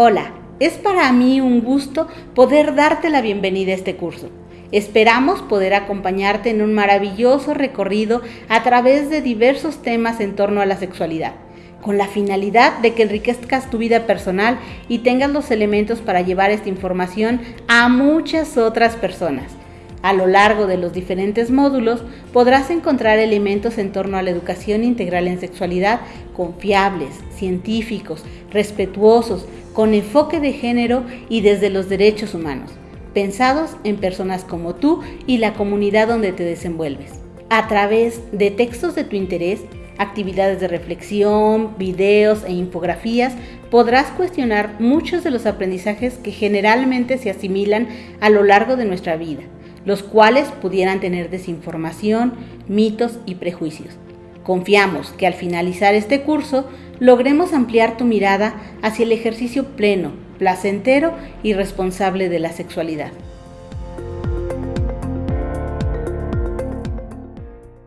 Hola, es para mí un gusto poder darte la bienvenida a este curso. Esperamos poder acompañarte en un maravilloso recorrido a través de diversos temas en torno a la sexualidad, con la finalidad de que enriquezcas tu vida personal y tengas los elementos para llevar esta información a muchas otras personas. A lo largo de los diferentes módulos podrás encontrar elementos en torno a la educación integral en sexualidad confiables, científicos, respetuosos, con enfoque de género y desde los derechos humanos, pensados en personas como tú y la comunidad donde te desenvuelves. A través de textos de tu interés, actividades de reflexión, videos e infografías, podrás cuestionar muchos de los aprendizajes que generalmente se asimilan a lo largo de nuestra vida los cuales pudieran tener desinformación, mitos y prejuicios. Confiamos que al finalizar este curso logremos ampliar tu mirada hacia el ejercicio pleno, placentero y responsable de la sexualidad.